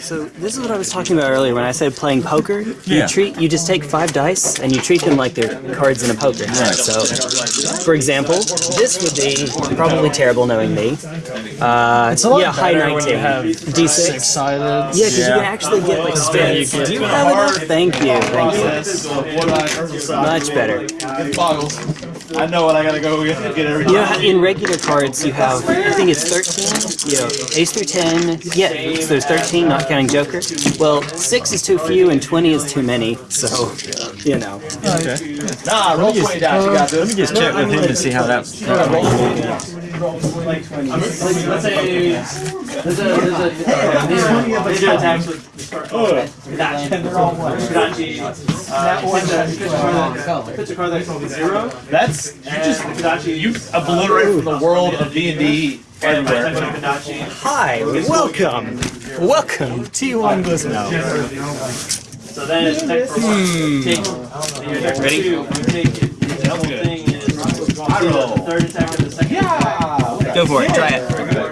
So this is what I was talking about earlier when I said playing poker. You Yeah. treat you just take five dice and you treat them like they're cards in a poker hand. So, for example, this would be probably terrible knowing me. Uh, It's a lot yeah, high you 19. have D6. six-sided. Yeah, because you can actually get like spins. Do you have enough? Thank you, thank you. Much better. I know what I gotta go get, get every You know, how in regular cards, you have, I think it's 13, you know, ace through 10, yeah, so there's 13, not counting Joker. Well, 6 is too few and 20 is too many, so, you know. Okay. Nah, roll 20 dice. You got Let me just check with him to see how that. Let's say there's a there's a these are attacks with Hidachi. Hidachi. Pitch card that's zero. That's you just Hidachi. You obliterate from the world of D and D everywhere. Hidachi. Hi, welcome, welcome, T1 Gizmo. So then it's attack for one. Hmm. Take. and your attack for two. You take it. The whole thing is. I roll. Third attack of the second. Yeah. Go for it, try it.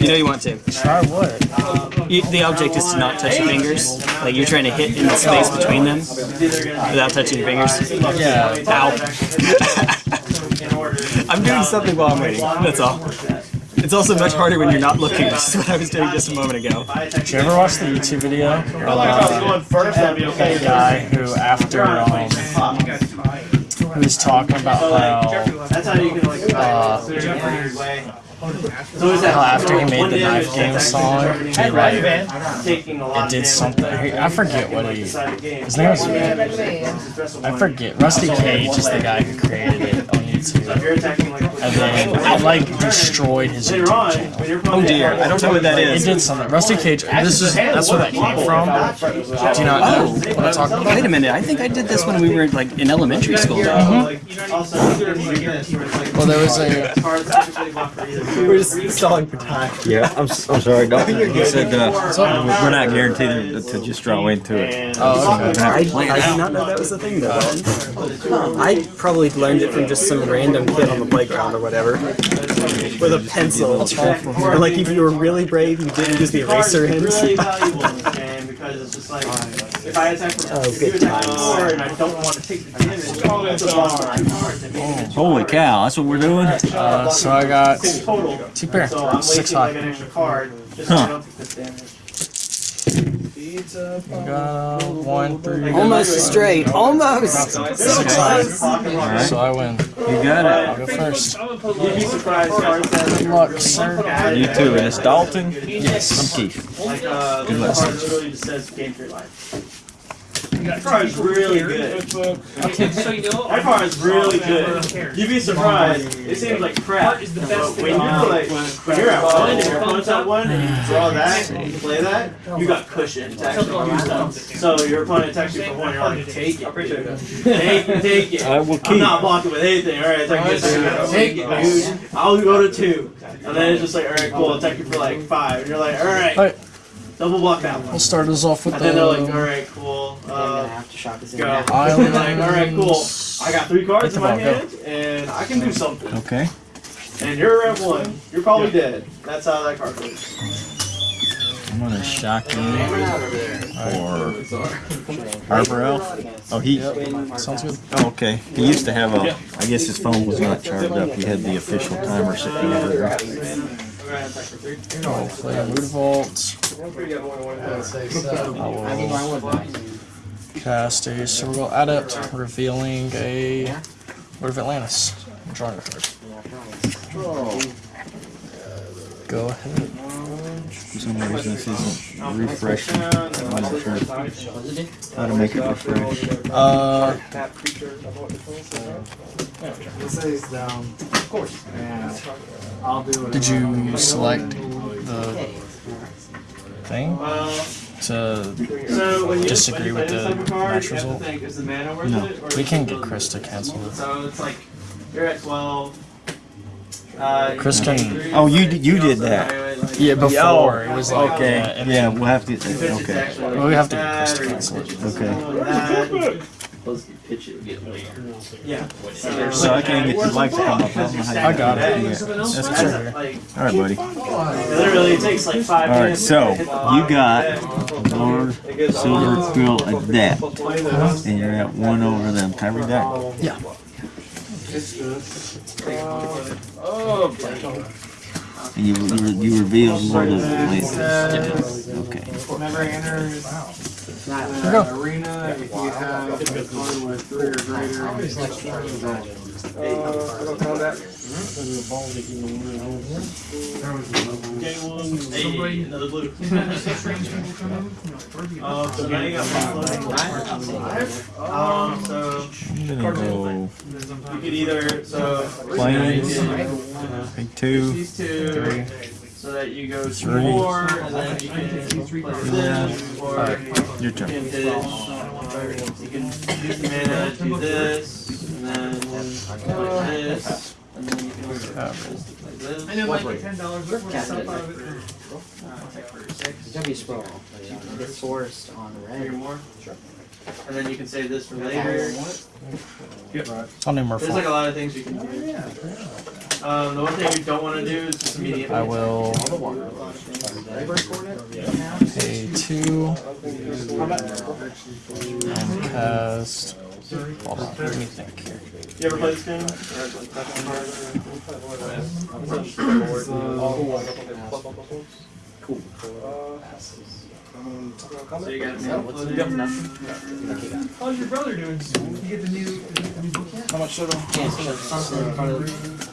You know you want to. Try what? You, the object is to not touch your fingers. Like you're trying to hit in the space between them without touching your fingers. Yeah. Ow. I'm doing something while I'm waiting, that's all. It's also much harder when you're not looking, which is what I was doing just a moment ago. Did you ever watch the YouTube video about going that'd be a okay. guy who, after um, he was talking about how That's how you can like. Uh, so is that how after he made the knife game song, he like taking a lot it did something. I forget what he. His name was. I forget. Rusty Cage is the guy who created it oh, on YouTube, You're attacking like. and then it like destroyed his Later YouTube on, channel. when you're Oh dear, I don't know what that It is. did something. Rusty Cage. This is that's where that came from. Do you not know what I'm talking about? Wait a minute, I think I did this when we were like in elementary school. Mm-hmm. Also, Well, there was a. We're just stalling for time. Yeah, I'm, s- I'm sorry. Don't. He said uh, uh, we're not guaranteed to, to just draw into it. Oh, okay. I, I did not know that was a thing though. I probably learned it from just some random kid on the playground or whatever. With a pencil. And like if you were really brave, you didn't use the eraser really ends. valuable, and because it's just like if I attack from Oh, good attack times. and I don't want to take the damage, it's a lost my cards and make it Holy cow, that's what we're doing? Uh, so I got two pair, So six high. an extra card just so I don't take this damage. I got uh, one, three, Almost straight. Almost. six high. So I win. You got it. I'll go first. You'd be surprised cards Good luck, sir. You too. And it's Dalton. Yes. I'm Keith. like uh, That card is really good. That card is really good. You'd be surprised. It seems like crap. But when you're like when you're at one and your opponent's at one and you draw ah, that and you play that, you got cushion to actually use them. So your opponent attacks you for one, you're like, take it, dude. Take it, take it. I will keep. I'm not blocking with anything. All right, attack you. Take it, dude. I'll go to two, and then it's just like, all right, cool. Attack you for like five, and you're like, Alright, double block that one. we'll start us off with that. And then they're like, all the right, cool. Uh, go. Island. like, all right, cool. I got three cards in my Go. hand, and I can do something. Okay. And you're at one. You're probably dead. That's how that card works. I'm gonna shock you or Harbor Elf. Oh, he. Sounds good. Oh, okay. He used to have a. I guess his phone was not charged up. He had the official timer sitting over there. I'll play Mutavault. Cast a Cerebral Adept, revealing a Lord of Atlantis. Drawing a card. Go ahead. For some reason, this isn't refreshing. I'm not sure how to make it refresh. Uh, did you select the thing Well, to? so when you Disagree with play the this of match you to result? think, is the mana worth No. We can get Chris to cancel it. So it's like you're at twelve. Uh, Chris can. Oh, you did- you did that. Yeah, before it was like. Okay. uh, Yeah, we'll have to. Okay. Well, we have to get Chris to cancel. Okay. Okay. supposed to pitch it get later. Yeah. So I can't get your light to come up. I don't know how I got it. that. That's That's good. good. Like, All right, buddy. literally, it takes like five All right, so to hit the you got Yeah. Lord Silvergill Adept, and you're at one over them. Can I read that? Yeah. And you, you, re- you reveal Lord of Atlantis. Okay. Never enters Here we go. arena if you have a card with three or greater. Hey, another blue. Um, so now you got five. Um, so I'm gonna go you could either so Planes. uh, pick two. these two, Three. so that you go Three. four, and then you can play this, or Your you can hit, you can use the mana, do this, and then play this, and then you can also play this, to play this. I know, like ten dollars worth of stuff out of it. Uh, it's like for six, It's be. It's forced on three red. more. And then you can save this for later. I'll name There's like a lot of things you can do. Um, the one thing you don't want to do is just immediately. I will pay two and cast. Hold on, let me think here. You ever play this game? Or, like, So you got How's your brother doing? You get the new, the new book yet? How much total? Yeah, so something in front of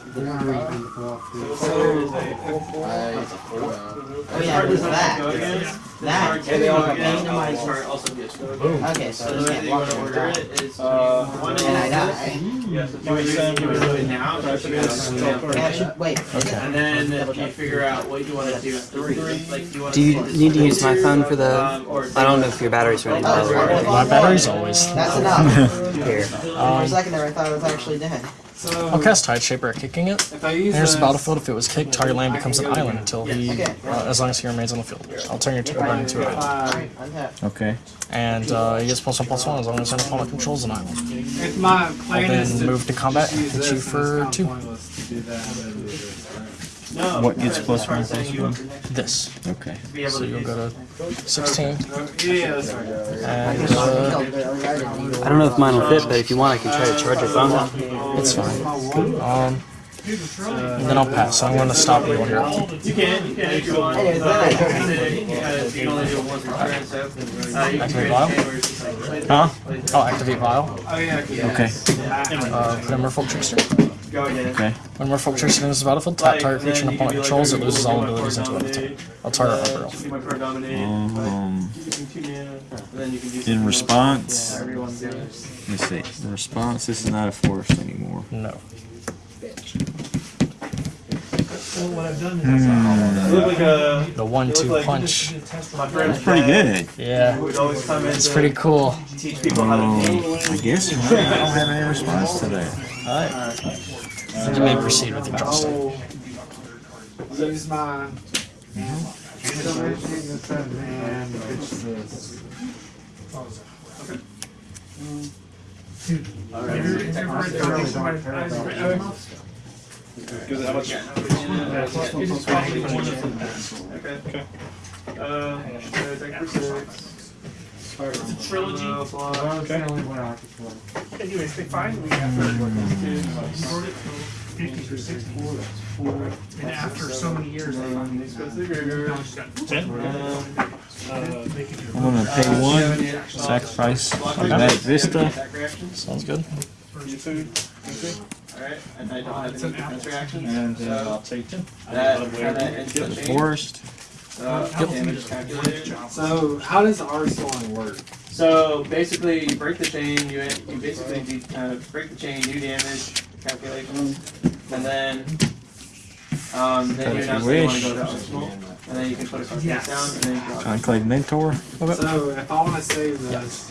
Oh yeah, it was that. That. Card they all got again, my- this card also gets moved. Okay, So so the this can't you walk want to order it is, Uh, one And I die. Yes, if you would you would do it now, so I should be able to send it out. Yeah, should, wait. And then you figure out what you want to do at three. Like, do you want Do you need to use my phone for the? Um, I don't know if your battery's running low or My battery's always. That's enough. here. For a Um, second there, I thought it was actually dead. I'll cast Tide Shaper at kicking it. If I use Here's the this- battlefield. If it was kicked, target land becomes an island until he, Okay. uh, as long as he remains on the field. I'll turn your turn into an island. Okay. And uh, he gets plus one plus one as long as an opponent controls an island. If my I'll plan is then to move to combat and hit you and it's for kinda two. pointless to do that, I'm gonna do this, right? No. What gets plus card one saying one? This. Okay. to Be able So you'll use. go to 16. Oh, Yeah, yeah, that's right. And uh, I don't know if mine will fit, but if you want, I can try to charge your phone. it's fine. Um, and then I'll pass. So I'm going to stop you on your. You can, you can if you want. Anyways, but then I- because you can only do it once per turn, so uh, you can Activate vial? game where it's just like play this, Huh? play this. Oh, activate Vial. Oh, yeah, okay. Okay. Uh, put in Merfolk Trickster. Go again. Okay. When Merfolk Trickster enters the battlefield, tap target creature an opponent controls, it loses all abilities until end of turn. I'll target Upper Elf. Keep my card dominate. Um, You can two mana, and then you can do in response, let Everyone me see. In response, this is not a forest anymore. No. What I've done. You look like a. The one-two like- punch. That's pretty good. Yeah, Would always come in it's pretty cool. teach people how to Um. I guess I don't have any response to that. You may proceed with your draw step. Use my. And pitch this. Okay. Uh, so attack for six. It's a trilogy. Uh, fly. That's the only one I could play. Anyways, they finally got fifty for sixty-four, that's four. And after so many years, they finally. Next goes the Gregor. Now it's got ten. Um, I'm gonna pay one, sacrifice Magnetic Vista. attack reaction. Sounds good. Alright, and I don't have It's any an defense reactions. And uh, so I'll take two. that kinda ends the The chain. forest. So damage calculated. So how does Arsenal work? So basically, you break the chain. You you basically do, uh, break the chain, do damage calculations, and then um, then you If you announce you want to go to Arsenal, and then you can put a card face Yes. down, and then you draw. Conclave Mentor. So if I wanna save this,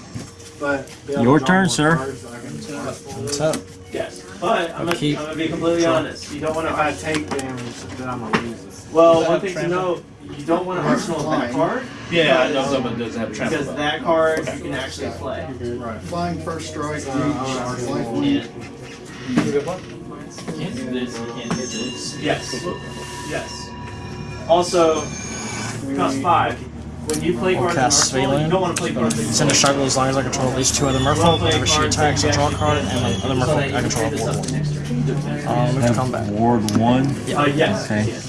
but. be able to Your turn, sir. cards, I can do Arsenal. What's up? Yes, but I'm gonna, I'm gonna be completely honest. You don't want If to. I take damage, then I'm gonna lose this. Well, one thing to know, you don't want to arsenal that card Yeah, I know someone doesn't have a trample. Because that card you can actually play. Right. Flying first strike. uh, life one. You can't do this, you can't do this. Yes. Yes. Also, it costs five. When you play cards in cast Arsenal, you don't want to play cards that you Send a struggle as long as I control at least two other merfolk. Whenever she attacks, I draw a card, and the other merfolk I control a ward one. Um, move to combat. Ward one. Uh, yes. Okay.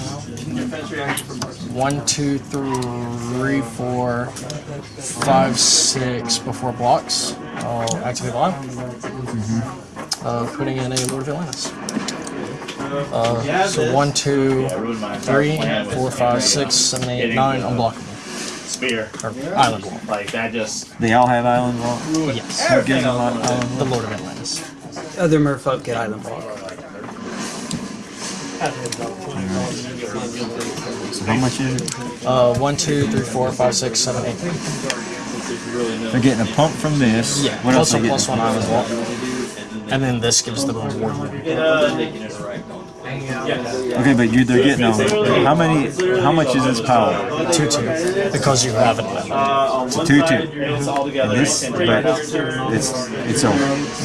One, two, three, four, five, six before blocks. I'll activate live. Uh, putting in a Lord of Atlantis. Uh, so one, two, three, four, five, six, seven, eight, nine, unblockable. Spear. Or island wall. Like that just They all have island wall. Yes. Who gives them island wall? The Lord of Atlantis. Other merfolk get island block. How much is it? Uh, one, two, three, four, five, six, seven, eight. They're getting a pump from this. Yeah, What else plus are a they plus getting? one island. And then this gives them a ward. It, uh, yes. Okay, but you they're getting a, how many? How much is this power? Two, two. Because you have it. Uh, on one two, two. you're it's all together. This, and but it's it's a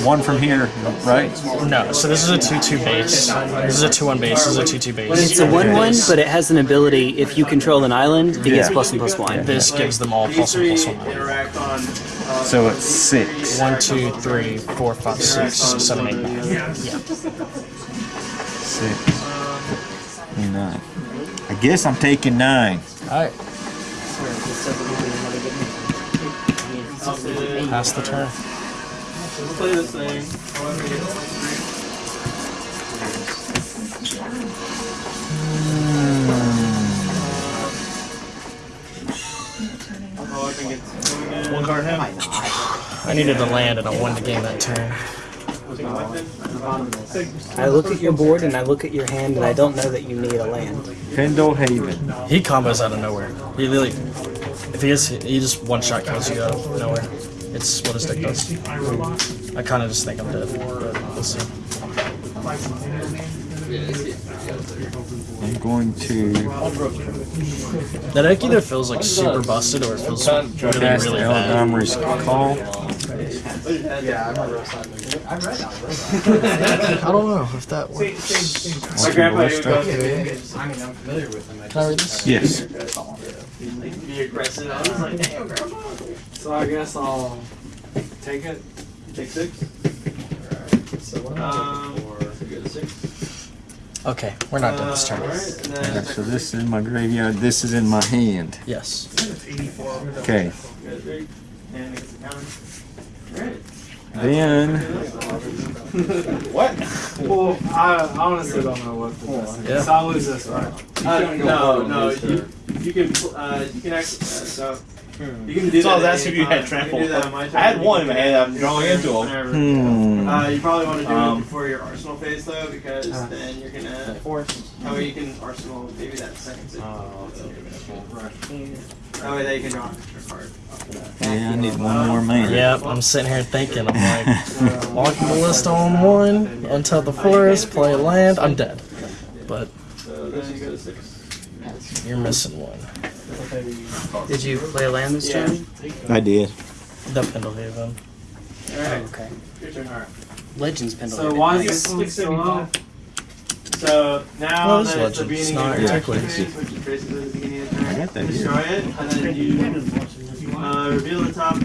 one from here, right? No, so this is a 2-2 base. This is a 2-1 base. This is a 2-2 base. It's a one-one, but it has an ability. If you control an island, it gets Yeah. plus one plus one. This gives them all plus and plus one. interact on. Uh, So it's six. One, two, three, four, five, six, seven, eight, nine. Yeah. Six. Nine. I guess I'm taking nine. Alright, pass the turn. let's play this thing. However I one card now. I needed to land and I wanted to gain that turn. I look at your board and I look at your hand and I don't know that you need a land. Pendelhaven. He combos out of nowhere. He really, if he is, he just one shot kills you out of nowhere. It's what his deck does. I kind of just think I'm dead, but we'll see. I'm going to That deck either feels like super busted or it feels really, cast really El bad. Omri's call. I don't know if that works. My grandpa even Ballista. goes, I mean, I'm familiar with them. Can I read this? Yes. be aggressive. I was like, damn, grandpa. So I guess I'll take it. Take six. Um, Okay, we're not done this turn. alright, Yeah, so this is in my graveyard. This is in my hand. Yes. Okay. Good, big. And it's a counter. Alright. Then what? Well, I honestly don't know what the best is. Yeah. So I'll lose this right. Uh, no, no, you, you can, uh, you can actually, uh, so, you can do So I was that asking at if you had time. You can trample. do that on my I had one in can my do head, that I'm drawing into whenever. hmm. Uh, you probably want to do Um, it before your arsenal phase though, because then you're gonna force. That way you can arsenal maybe that second Oh, six. That way they can draw an extra card. after that. Yeah, I need one more man. Yep, I'm sitting here thinking, I'm like, walking the list on one, until the forest, play land, I'm dead. But you go to six. you're missing one. Did you play land this Yeah. turn? I did. The Pendelhaven. Alright, oh, Okay. your turn. Alright. Legends Pendle. So why is this one still up? So now Well, this that it's the Legends, beginning not of your Antiquity. action phase, which is basically the beginning of the turn, I got that here. destroy it, and then you uh, reveal the top.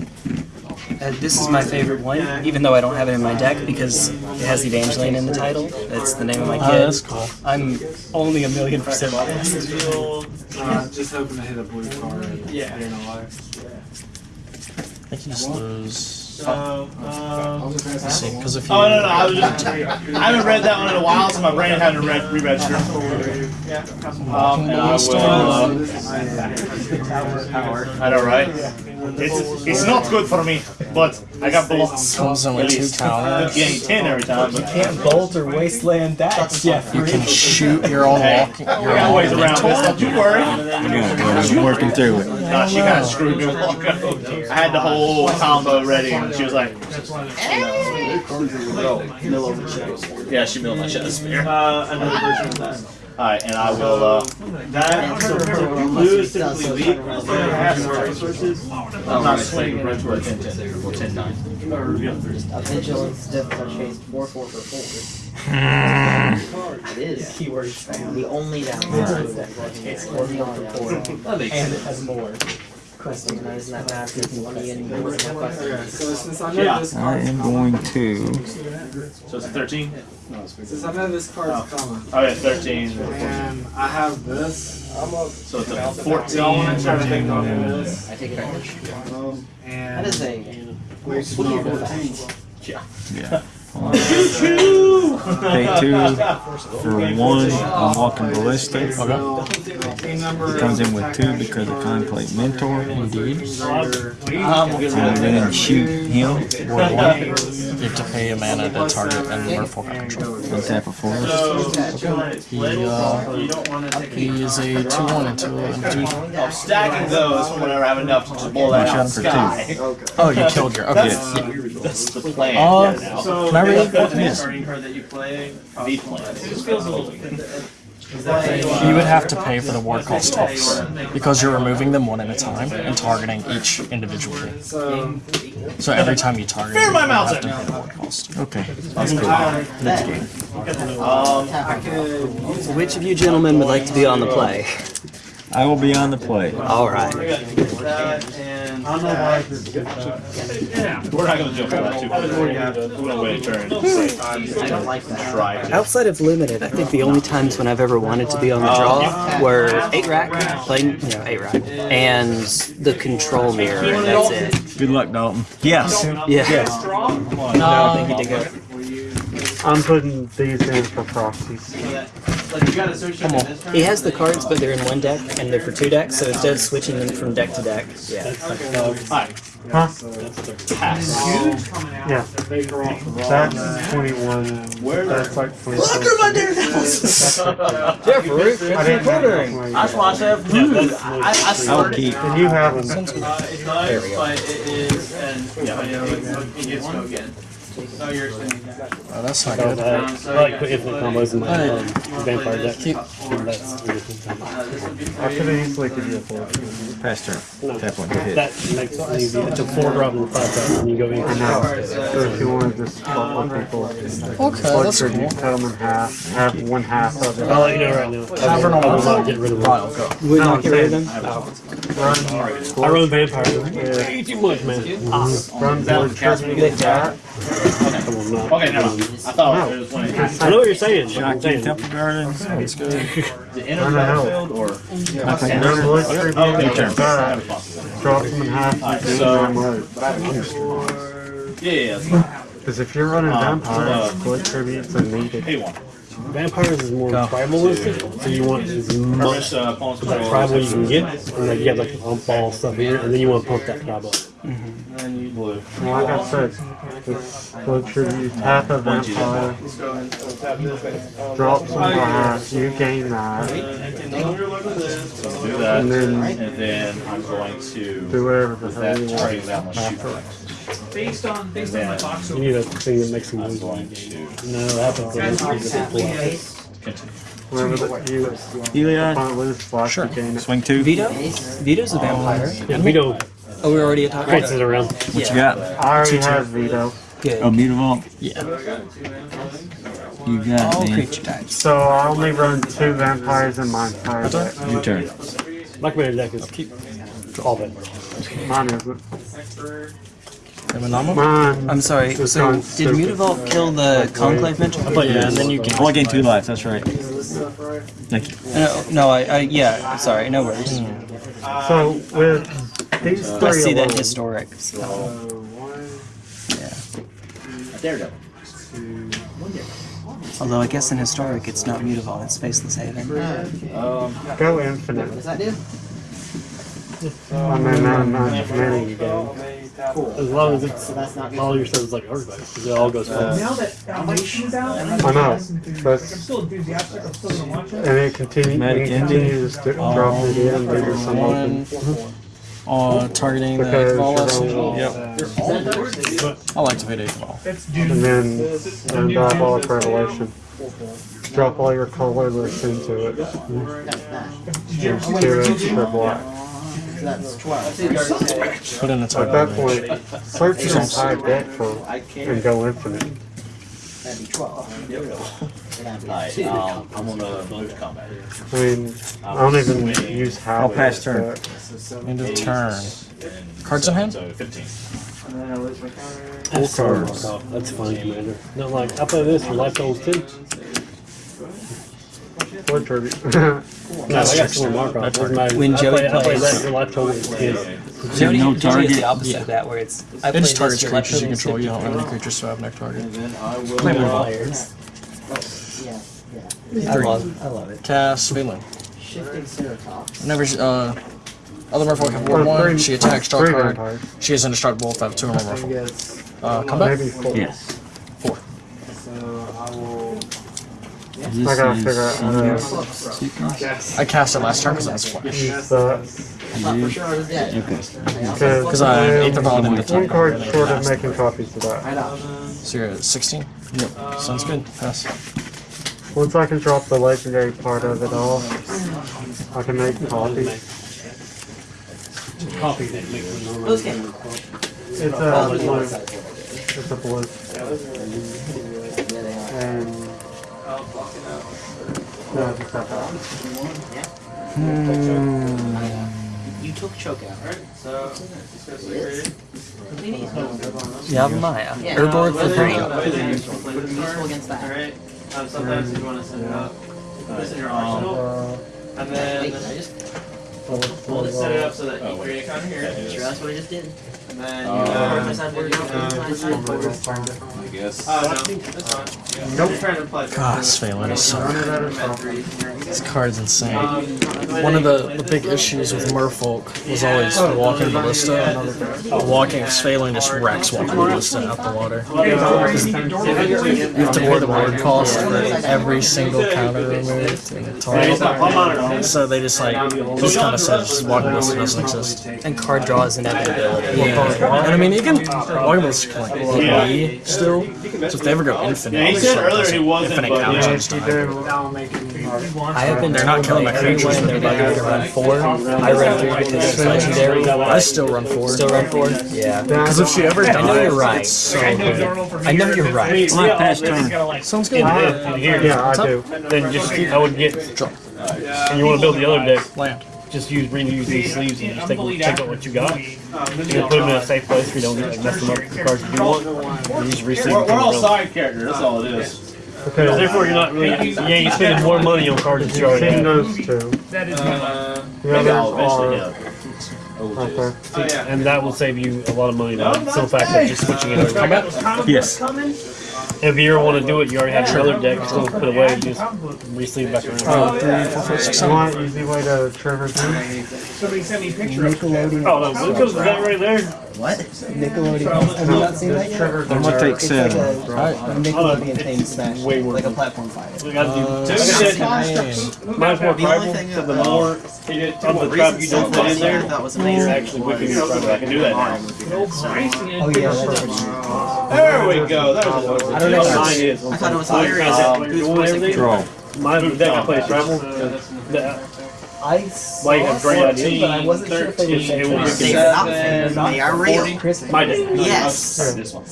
Uh, this is my favorite one, even though I don't have it in my deck because it has Evangeline in the title. That's the name of my Oh, kid. that's cool. I'm only a million percent biased. Reveal. Uh, just hoping to hit a blue card. Yeah. You know, like. I think you just lose. So, um, because if you. Oh no, no, I was just. I haven't read that one in a while, so my brain hadn't read re-registered. yeah. Um, and I will. Uh, I know, right? It's it's not good for me, but I got blocks. Comes in with two least. counters. Getting ten every time, but Can't bolt or wasteland that, Jeff. You can shoot your own walking. I Your got ways around this. Don't you worry. I'm working through it. Nah, she kind of screwed me with Walko. I had the whole combo ready, and she was like, "Yeah, she milled my shadow spear." Uh, another version of that. Alright, and I will, uh, That so blue is typically weak. So it has more resources. I'm not swinging, but we're 10 10. We're 10 9. Or reveal three. A vigilance difficult chase four four for four. It is Keywords. the only downside that it's four beyond four. And it has more. Questing isn't that massive money and more than questing. So since I Yeah. I am going to. So it's a 13? since I know this card's oh. coming, Oh, yeah, 13. and I have this, So it's a do y'all want to try to take off this? I take advantage. That And is a wasted weird all fact. Yeah. Pay two for one. I'm walking ballistic. team number. Comes in with two because of Conclave Mentor. Indeed. We'll get rid And of then shoot him. Ward one. You have to pay a mana to target and Merfolk control. Untap a forest. He, uh, You don't want to take he is a 2 1 into into. I'm stacking those whenever I have enough to just blow that out shot for two. Oh, you killed your. Okay. Yes. yeah. That's the plan. Uh, yeah, now. So Can I read it? the Yes. Starting card that you. The plan. It just feels a little. You would have to pay for the ward cost twice because you're removing them one at a time and targeting each individually. So, So every time you target, Fear you have to pay the ward cost. Okay. That's cool. that. Um, Which of you gentlemen would like to be on the play? I will be on the play. All right. That and. I don't know why this did that. we're not gonna jump on too quick. We're gonna wait a turn. I don't like that. Try to. Outside of limited, I think the only times when I've ever wanted to be on the draw were eight rack, playing you know eight rack, and the control mirror. And that's it. Good luck, Dalton. Yes. Yeah. No, I think he did good. I'm putting these in for proxies. Like you got to search Come on. He has the cards, but they're in one deck, and they're for two decks. So instead of switching them from deck to deck, yeah. Hi. Huh? Pass. Yeah. That's 21. That's like 24. Yeah, Farouk. I didn't have enough money. I just watched that. I, I I'll started. keep. And you have them. Uh, it's not, There we go. but it is, and yeah, it, it gets go again. So you're extending that. Oh, that's not good. Um, I like yeah. put infinite combos in my Hey. um, vampire deck. Keep- That's Uh, this would be I could have easily could do a four. Pass turn. Tap one to hit. That makes it easy. It's a four drop and five drop, and you go in. I know. So if you want to just swap with people, Okay, blood that's tribute, cool. cut them in half, have one half of it. I'll let you know right now. Tavern I on will the not get rid of them. Right, I'll go. Would No, not I'm get rid of saying- them. Run, I run vampire. Way too much, man. run blood tribute with that. Come on, no. Okay, never mind. I thought it was when it- I know what you're saying. but I'm Shocking saying. Temple Gardens. That's good. the inner Run the hell. battlefield or Run blood tribute Okay, turn. Drop them in half. and so- yeah, yeah. yeah. Because if you're running Um, vampires, uh, blood tributes are needed. Hey, one. Vampires is more tribalistic, so you want as much First, uh, opponent's of that tribal you can get. And like you have like the pump ball stuff here, and then you want to pump that tribal. Blue. And like I said, with blood tribute, tap a vampire, drop some half, you gain that, do that, and then and then I'm going to do whatever the hell you want. Based on based And on my then box. You need a thing that makes them I'm lose. going to No, that happens when a pull out. continue. The, you Heliod. opponent loses block, Sure. you. Swing two. Vito. Vito's a um, vampire. Yeah, Vito Oh, we're already talked about creates it around. What you got? I already have Vito, Good. Oh, Mutavault. Yeah. You got All it, man. creature types. so I only run two vampires in my entire deck. Your turn. My commander deck is all vampire. Mine isn't. Emanama? Mine. I'm sorry. So did stupid. Mutavault kill the conclave mentor? But Yeah, and then you can. Oh, I gained two lives. That's right. Thank you. No, no. I, I yeah. Sorry. No worries. Hmm. So with these three I three see that alone, historic. So. Yeah. Daredevil. Although I guess in historic it's not Mutavault. It's Faceless Haven. Um, go infinite. What does that do? I mean, not much many you gain. As long as it's So that's not all your stuff is like everybody, because it all goes fast. Now that Foundation is out, and I know, I'm still enthusiastic, I'm still gonna watch it. and it continue, Magic we ending. continue to st- drop it in, leave it some open. One. Uh, targeting the Because Yep. I'll activate a Cabal. That's And then, and diabolic revelation. drop all your colorless into it. Use two for black. That's 12. Put in the a At target. that point, search your entire deck for and go infinite. That'd be 12. That'd Alright, um, I'm gonna move to combat. I mean, I don't even use how. I'll pass turn. End of turn. Cards in hand? So 15. Full cards. That's fine, Commander. No, like, I play this for life goals too. Or tribute. no, I got some Markov. Doesn't. When I Joey play, I play plays- that for life goals is Jody, no Jody is target. the opposite of that, where it's I It just targets creatures you control. You don't have any creatures, so I have no target. Play more players. Yeah, yeah. I love, I love it. Cast Svyelun. Shifting Ceratops. Whenever uh, other Merfolk have Ward Or 1, she attacks, draw card. She is indestructible if I have two or more Merfolk. Uh, combat? Yes. Uh, I gotta figure out how to Sequence? I cast it last turn because that's flash. use that. I thought for sure I was dead. Okay. Because I I ate the paladin am to one card it. short of making copies of that. So you're at 16? Yep. Sounds good. Pass. Once I can drop the legendary part of it off, I can make copies. Copy that makes it Let's It's Oh, a there's blue. one side for it. It's a blue. Yeah, they are. And. Oh, No, just that. You took choke out. So, It is? Yavimaya. Yeah. Urborg for three. Useful against that. Alright. Um, sometimes you want to set it up. Put this in your arsenal. Uh, And then did I just we'll just set it up so that you create a counter here. sure that's what I just did? And then Uh, uh, my side board, you don't uh, my side board. I guess. Oh, no, that's fine. Yeah. Nope. Just trying to play. Gosh, Svyelun is so Run it out of stuff. This card's insane. Um, One of the, the big issues with Merfolk was always walking Ballista. Walking Svyelun just wrecks walking Ballista out the water. You have to pay the ward cost for every single counter removed in the target. So they just like, just kind of says walking Ballista doesn't exist. And card draw is inevitability. And I mean, you can, walking can like hit me still. So if they ever go infinite, Yeah, he said like earlier he wasn't, infinite but counters yeah, each you I have been They're not killing my creatures. everyone they're bugging to run four. I run three because it's legendary. I still run forward. Still run four? Yeah. Because if she ever dies, I know you're right. it's so good. I know you're right. My pass turn. Sounds good. Yeah, I do. Then just I would get, and you want to build the other deck, Land. Just use reuse these sleeves and just take, take out what you got. You then put them in a safe place where you don't like, mess them up with the cards you want. And you just resleeve We're, them. we're all side characters, that's all it is. Okay, Therefore, you're not really, yeah, you're spending more money on cards that you already have. those two. Uh, The Maybe others eventually, are yeah. right there. oh, yeah. And that will save you a lot of money by the simple fact of just switching it over. Yes. If you ever want to do it, you already have your other deck still put away, you just re-sleeve back around. Uh, three, four, five, six, You want an easy way to Trevor too? Somebody sent me a picture of it. Oh, no, Lucas, is that right there? What? Nickelodeon. Have you not seen that yet? I'm gonna take It's like seven. a Nickelodeon themed smash. way Like a platform fighter. We gotta do Uh, two six, sets. nine. Mine's more The only thing so the more You of the trap you don't put in there, That was you're amazing. actually whipping your tribal. I can do that now. Oh yeah, that's There we go, that was what I don't know. what Mine is. I thought it was Mine hilarious. has Who's voicing everything. Draw. My deck I play tribal. The- I Why you saw have great something, but I wasn't sure if they were It will saying be They are not fake. They are real. My deck. Yes. This one.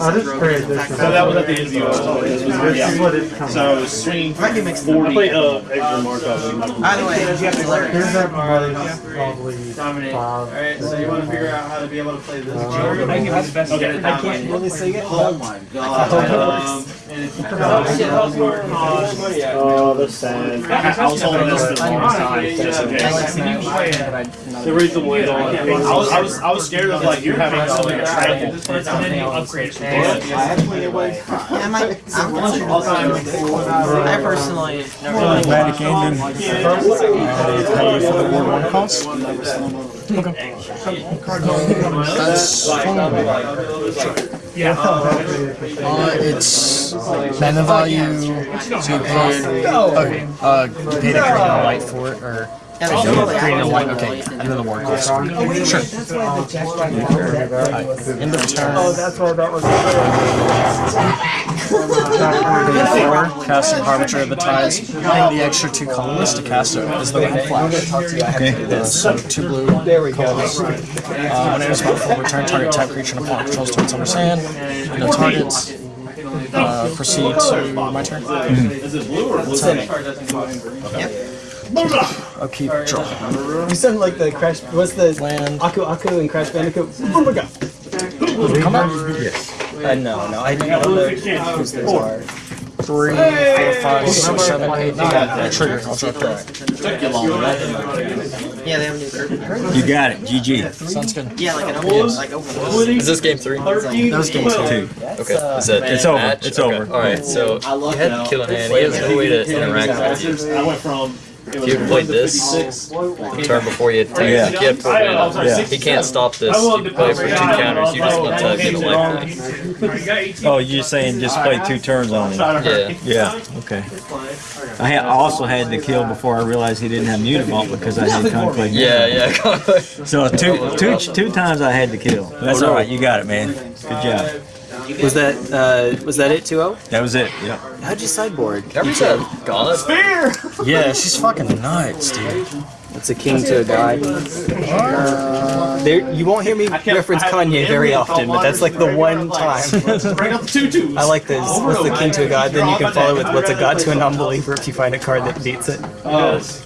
I just created this. So that was at the end of the This is what it's coming. So swing Might be mixed. I played uh, extra Markov. By the way, it's hilarious. Here's everybody's probably Dominate. five. Alright, so you want to figure out how to be able to play this Uh. I can have the best Okay. I can't really sing it. Oh my god. Oh, that's sad. I was holding this the longest time. Just in case. The reason why I was, I was, I was scared of like you having something you upgrade it. I. I'm personally the Ward 1 cost? That's Yeah. Uh, it's mana value, so you pay, okay, uh, you pay the green and white for it, or Yeah, there's no green and white, okay, it. and then the ward cost. Sure. That's why the Jack Dragon Alright, end of turn. Oh, that's why that was. Four, casting Harbinger of the Tides, paying the extra two colorless to cast it as the Red Flash. Okay. So two blue go. Uh, when it is full return, target type creature and opponent controls to its owner's hand. No targets. Uh, proceed to my turn. Is it blue or blue? Upkeep, draw. You sound like the Crash. What's the Land. Aku Aku and Crash Bandicoot? Boomerang. Come back. Yes. Uh, no, no, I, I don't know whose those are. Three, four, five, six, seven, eight, nine. Trigger. I'll draw card. Took you long Yeah, they have a new curtain. You got it. GG. Sounds good. Yeah, like an open, like open. Is this game three? That was game two. Two. Okay. Is that It's over. match? It's Okay. over. All right. So he had to kill an hand. He has no way to interact with you. I went from. If you had played this the turn before you had taken, Yeah. he had four mana. Yeah. He can't stop this. You can play for two counters. You just want to get a life back. Oh, you're saying just play two turns on him? Yeah. Yeah. Okay. I, ha- also had to kill before I realized he didn't have Mutavault because I had conflict. Yeah. Yeah. So two, two, two times I had to kill. Oh, That's all right. You got it, man. Good job. Was that uh, was that it? 2-0? That was it. Yeah. How'd you sideboard? Every time. Gauntlet. Spear. yeah, she's fucking nuts, dude. It's a king to a god. There, you won't hear me reference Kanye very often, but that's like the one time. Bring up the two twos. I like this. What's the king to a god? Then you can follow with what's a god to a non-believer if you find a card that beats it. Because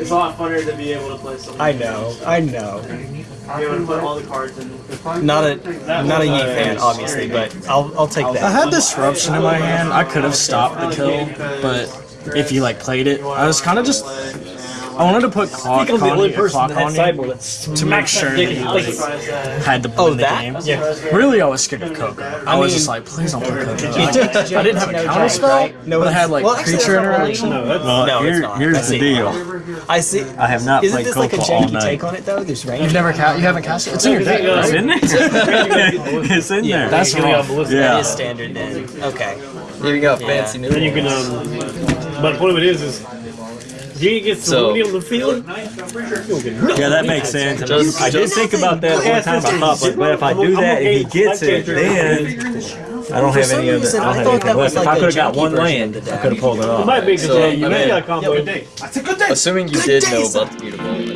it's a lot funner to be able to play something. I know, I know. Be able to put all the cards in. Not a not a Yi fan, obviously, but I'll I'll take that. I had disruption in my hand. I could have stopped the kill, but if you like played it, I was kind of just. I wanted to put clock I'm the on only person that had on sideboard to make sure that you like, had to Oh, win the that? game. Yeah. Really, I was scared of Coco. I, was mean- just like, please don't play Coco. You I, did- I didn't have a counter spell, No, but I had like well, creature that's not interaction. No, that's Well, No, it's not. I here's the deal. I see. I have not Isn't played this like a Coco all janky night. take on it though? There's range. You've never ca- you haven't cast it. It's in your deck, It's in there. it's in there. That's Getting wrong. on ballistic. That yeah. is standard then. Okay. Here you go. Fancy new. Then you can, um, but the point of it is, is G gets the So- Woody on the field. Yeah, that makes sense. Just- I did think about that one time. I thought, but, but if I do that and he gets it, then I don't have any other. reason, I I don't have thought anything that was. If like I a could have got one land, I could have pulled it off. It might be because So, you I may mean- got combo. That's a good day. Assuming you did know about the mutable,